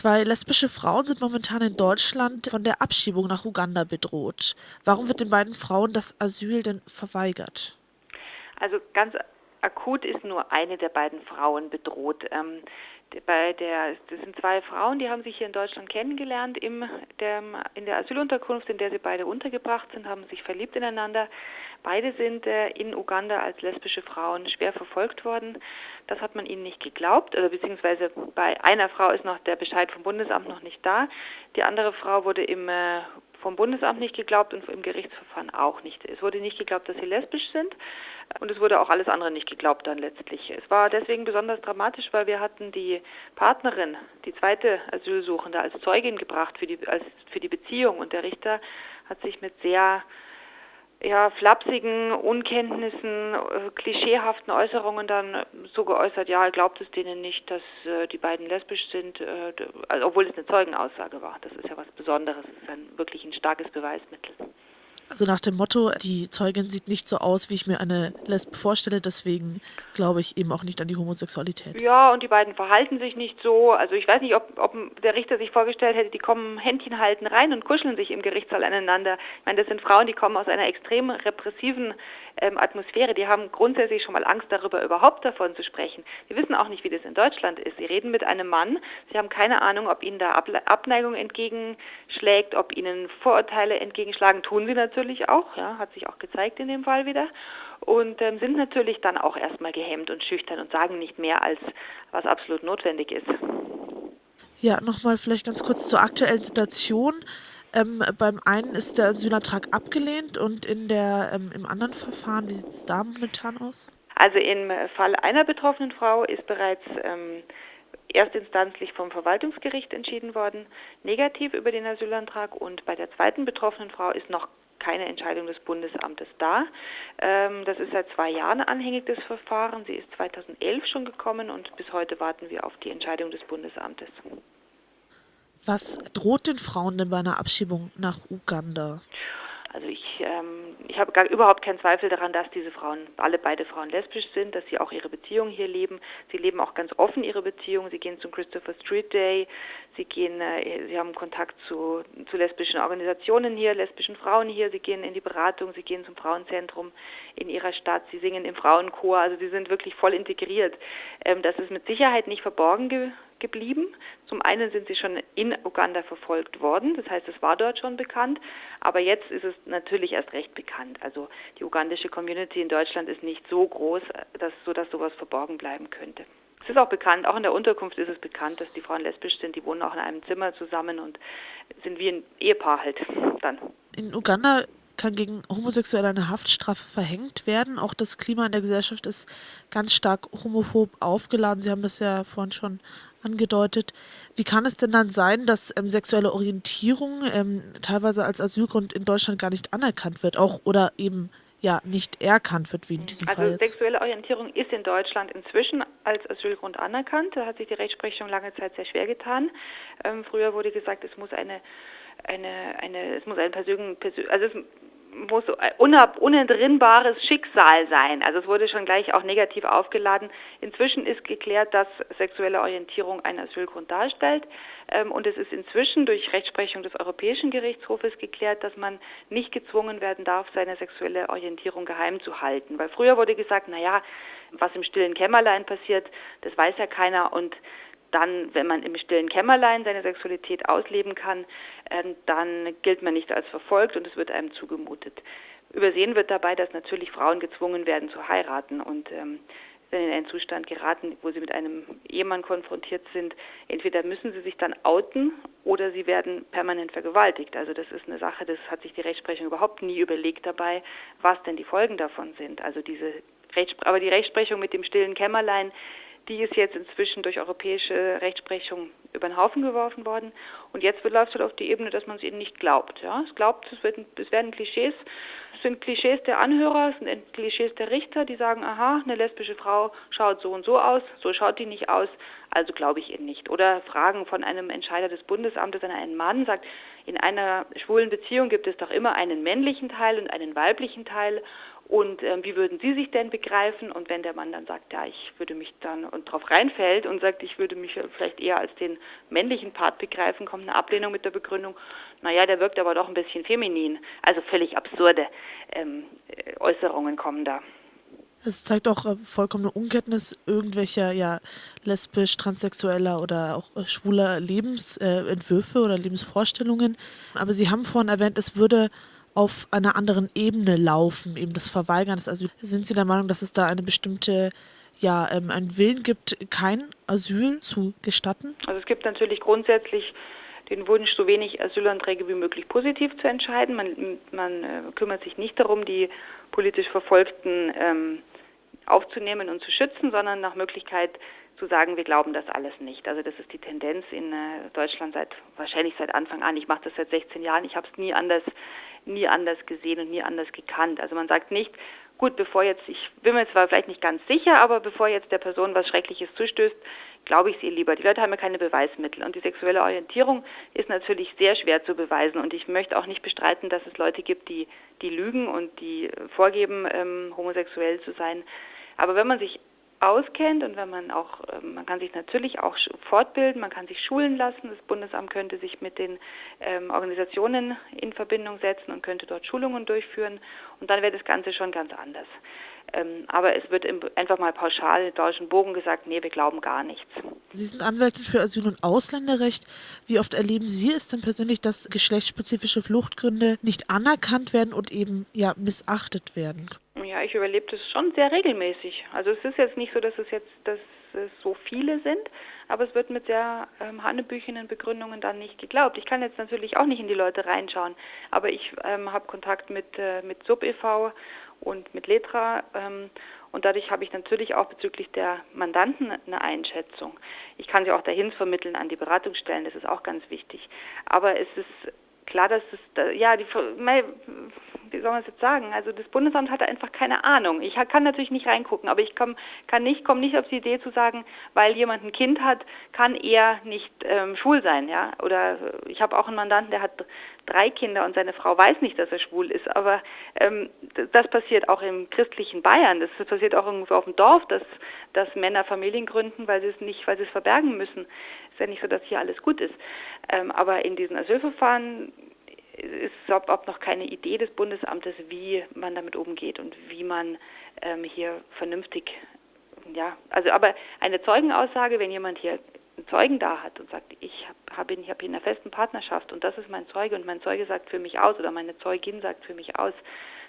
Zwei lesbische Frauen sind momentan in Deutschland von der Abschiebung nach Uganda bedroht. Warum wird den beiden Frauen das Asyl denn verweigert? Also ganz akut ist nur eine der beiden Frauen bedroht. Bei der, das sind zwei Frauen, die haben sich hier in Deutschland kennengelernt im, der, in der Asylunterkunft, in der sie beide untergebracht sind, haben sich verliebt ineinander. Beide sind äh, in Uganda als lesbische Frauen schwer verfolgt worden. Das hat man ihnen nicht geglaubt, oder beziehungsweise bei einer Frau ist noch der Bescheid vom Bundesamt noch nicht da. Die andere Frau wurde im äh, vom Bundesamt nicht geglaubt und im Gerichtsverfahren auch nicht. Es wurde nicht geglaubt, dass sie lesbisch sind und es wurde auch alles andere nicht geglaubt dann letztlich. Es war deswegen besonders dramatisch, weil wir hatten die Partnerin, die zweite Asylsuchende, als Zeugin gebracht für die, als, für die Beziehung und der Richter hat sich mit sehr ja, flapsigen Unkenntnissen, äh, klischeehaften Äußerungen dann so geäußert, ja, er glaubt es denen nicht, dass äh, die beiden lesbisch sind, äh, also, obwohl es eine Zeugenaussage war. Das ist ja was Besonderes, es ist ein, wirklich ein starkes Beweismittel. Also nach dem Motto, die Zeugin sieht nicht so aus, wie ich mir eine Lesbe vorstelle, deswegen glaube ich eben auch nicht an die Homosexualität. Ja, und die beiden verhalten sich nicht so. Also ich weiß nicht, ob, ob der Richter sich vorgestellt hätte, die kommen Händchen halten rein und kuscheln sich im Gerichtssaal aneinander. Ich meine, das sind Frauen, die kommen aus einer extrem repressiven ähm, Atmosphäre. Die haben grundsätzlich schon mal Angst darüber, überhaupt davon zu sprechen. Die wissen auch nicht, wie das in Deutschland ist. Sie reden mit einem Mann, sie haben keine Ahnung, ob ihnen da Abneigung entgegenschlägt, ob ihnen Vorurteile entgegenschlagen. Tun sie natürlich auch, ja, hat sich auch gezeigt in dem Fall wieder. Und ähm, sind natürlich dann auch erstmal gehemmt und schüchtern und sagen nicht mehr, als was absolut notwendig ist. Ja, nochmal vielleicht ganz kurz zur aktuellen Situation. Ähm, beim einen ist der Asylantrag abgelehnt und in der, ähm, im anderen Verfahren, wie sieht es da momentan aus? Also im Fall einer betroffenen Frau ist bereits ähm, erstinstanzlich vom Verwaltungsgericht entschieden worden, negativ über den Asylantrag und bei der zweiten betroffenen Frau ist noch keine Entscheidung des Bundesamtes da. Ähm, das ist seit zwei Jahren anhängig, das Verfahren. Sie ist 2011 schon gekommen und bis heute warten wir auf die Entscheidung des Bundesamtes. Was droht den Frauen denn bei einer Abschiebung nach Uganda? Also ich, ähm, ich habe gar überhaupt keinen Zweifel daran, dass diese Frauen, alle beide Frauen lesbisch sind, dass sie auch ihre Beziehung hier leben. Sie leben auch ganz offen ihre Beziehung. Sie gehen zum Christopher Street Day. Sie gehen, äh, sie haben Kontakt zu, zu lesbischen Organisationen hier, lesbischen Frauen hier. Sie gehen in die Beratung. Sie gehen zum Frauenzentrum in ihrer Stadt. Sie singen im Frauenchor. Also sie sind wirklich voll integriert. Ähm, das ist mit Sicherheit nicht verborgen ge geblieben. Zum einen sind sie schon in Uganda verfolgt worden, das heißt, es war dort schon bekannt, aber jetzt ist es natürlich erst recht bekannt. Also die ugandische Community in Deutschland ist nicht so groß, dass, so dass sowas verborgen bleiben könnte. Es ist auch bekannt, auch in der Unterkunft ist es bekannt, dass die Frauen lesbisch sind, die wohnen auch in einem Zimmer zusammen und sind wie ein Ehepaar halt dann. In Uganda kann gegen Homosexuelle eine Haftstrafe verhängt werden. Auch das Klima in der Gesellschaft ist ganz stark homophob aufgeladen. Sie haben das ja vorhin schon angedeutet. Wie kann es denn dann sein, dass ähm, sexuelle Orientierung ähm, teilweise als Asylgrund in Deutschland gar nicht anerkannt wird, auch oder eben ja nicht erkannt wird, wie in diesem also Fall jetzt? sexuelle Orientierung ist in Deutschland inzwischen als Asylgrund anerkannt. Da hat sich die Rechtsprechung lange Zeit sehr schwer getan. Ähm, früher wurde gesagt, es muss eine eine, eine, es muss ein persönlich, also es muss unentrinnbares Schicksal sein. Also es wurde schon gleich auch negativ aufgeladen. Inzwischen ist geklärt, dass sexuelle Orientierung einen Asylgrund darstellt. Ähm, und es ist inzwischen durch Rechtsprechung des Europäischen Gerichtshofes geklärt, dass man nicht gezwungen werden darf, seine sexuelle Orientierung geheim zu halten. Weil früher wurde gesagt, na ja, was im stillen Kämmerlein passiert, das weiß ja keiner und dann, wenn man im stillen Kämmerlein seine Sexualität ausleben kann, ähm, dann gilt man nicht als verfolgt und es wird einem zugemutet. Übersehen wird dabei, dass natürlich Frauen gezwungen werden zu heiraten und ähm, wenn in einen Zustand geraten, wo sie mit einem Ehemann konfrontiert sind, entweder müssen sie sich dann outen oder sie werden permanent vergewaltigt. Also das ist eine Sache, das hat sich die Rechtsprechung überhaupt nie überlegt dabei, was denn die Folgen davon sind. Also diese Rechtspre aber die Rechtsprechung mit dem stillen Kämmerlein, die ist jetzt inzwischen durch europäische Rechtsprechung über den Haufen geworfen worden. Und jetzt läuft es halt auf die Ebene, dass man es ihnen nicht glaubt. Ja? Es glaubt, es, wird, es werden Klischees, es sind Klischees der Anhörer, es sind Klischees der Richter, die sagen, aha, eine lesbische Frau schaut so und so aus, so schaut die nicht aus, also glaube ich ihnen nicht. Oder Fragen von einem Entscheider des Bundesamtes an einen Mann sagt, in einer schwulen Beziehung gibt es doch immer einen männlichen Teil und einen weiblichen Teil und ähm, wie würden Sie sich denn begreifen? Und wenn der Mann dann sagt, ja, ich würde mich dann und drauf reinfällt und sagt, ich würde mich vielleicht eher als den männlichen Part begreifen, kommt eine Ablehnung mit der Begründung, naja, der wirkt aber doch ein bisschen feminin. Also völlig absurde ähm, Äußerungen kommen da. Es zeigt auch äh, vollkommene Unkenntnis irgendwelcher ja, lesbisch, transsexueller oder auch äh, schwuler Lebensentwürfe äh, oder Lebensvorstellungen. Aber Sie haben vorhin erwähnt, es würde auf einer anderen Ebene laufen, eben das Verweigern des Asyls. Sind Sie der Meinung, dass es da eine bestimmte, ja, ähm, einen Willen gibt, kein Asyl zu gestatten? Also es gibt natürlich grundsätzlich den Wunsch, so wenig Asylanträge wie möglich positiv zu entscheiden. Man, man äh, kümmert sich nicht darum, die politisch Verfolgten ähm, aufzunehmen und zu schützen, sondern nach Möglichkeit zu sagen, wir glauben das alles nicht. Also das ist die Tendenz in äh, Deutschland seit wahrscheinlich seit Anfang an. Ich mache das seit 16 Jahren. Ich habe es nie anders nie anders gesehen und nie anders gekannt. Also man sagt nicht, gut, bevor jetzt, ich bin mir zwar vielleicht nicht ganz sicher, aber bevor jetzt der Person was Schreckliches zustößt, glaube ich es ihr lieber. Die Leute haben ja keine Beweismittel und die sexuelle Orientierung ist natürlich sehr schwer zu beweisen und ich möchte auch nicht bestreiten, dass es Leute gibt, die, die lügen und die vorgeben, ähm, homosexuell zu sein. Aber wenn man sich auskennt und wenn man auch, ähm, man kann sich natürlich auch fortbilden, man kann sich schulen lassen. Das Bundesamt könnte sich mit den ähm, Organisationen in Verbindung setzen und könnte dort Schulungen durchführen und dann wäre das Ganze schon ganz anders. Ähm, aber es wird einfach mal pauschal in deutschen Bogen gesagt, nee, wir glauben gar nichts. Sie sind Anwältin für Asyl- und Ausländerrecht. Wie oft erleben Sie es denn persönlich, dass geschlechtsspezifische Fluchtgründe nicht anerkannt werden und eben ja missachtet werden? Ja, ich überlebe das schon sehr regelmäßig. Also es ist jetzt nicht so, dass es jetzt dass es so viele sind, aber es wird mit sehr ähm, hanebüchenen Begründungen dann nicht geglaubt. Ich kann jetzt natürlich auch nicht in die Leute reinschauen, aber ich ähm, habe Kontakt mit äh, mit Sub e.V. und mit Letra ähm, und dadurch habe ich natürlich auch bezüglich der Mandanten eine Einschätzung. Ich kann sie auch dahin vermitteln an die Beratungsstellen, das ist auch ganz wichtig. Aber es ist klar, dass es, ja, die, wie soll man es jetzt sagen? Also das Bundesamt hat einfach keine Ahnung. Ich kann natürlich nicht reingucken, aber ich komm, kann nicht, komme nicht auf die Idee zu sagen, weil jemand ein Kind hat, kann er nicht ähm, schwul sein, ja? Oder ich habe auch einen Mandanten, der hat drei Kinder und seine Frau weiß nicht, dass er schwul ist. Aber ähm, das passiert auch im christlichen Bayern. Das passiert auch irgendwo auf dem Dorf, dass, dass Männer Familien gründen, weil sie es nicht, weil sie es verbergen müssen. Ist ja nicht so, dass hier alles gut ist. Ähm, aber in diesen Asylverfahren ist überhaupt noch keine Idee des Bundesamtes, wie man damit umgeht und wie man ähm, hier vernünftig, ja, also aber eine Zeugenaussage, wenn jemand hier einen Zeugen da hat und sagt, ich habe ihn, ich habe ihn in einer festen Partnerschaft und das ist mein Zeuge und mein Zeuge sagt für mich aus oder meine Zeugin sagt für mich aus,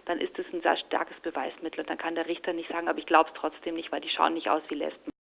dann ist das ein sehr starkes Beweismittel und dann kann der Richter nicht sagen, aber ich glaube es trotzdem nicht, weil die schauen nicht aus wie Lesben.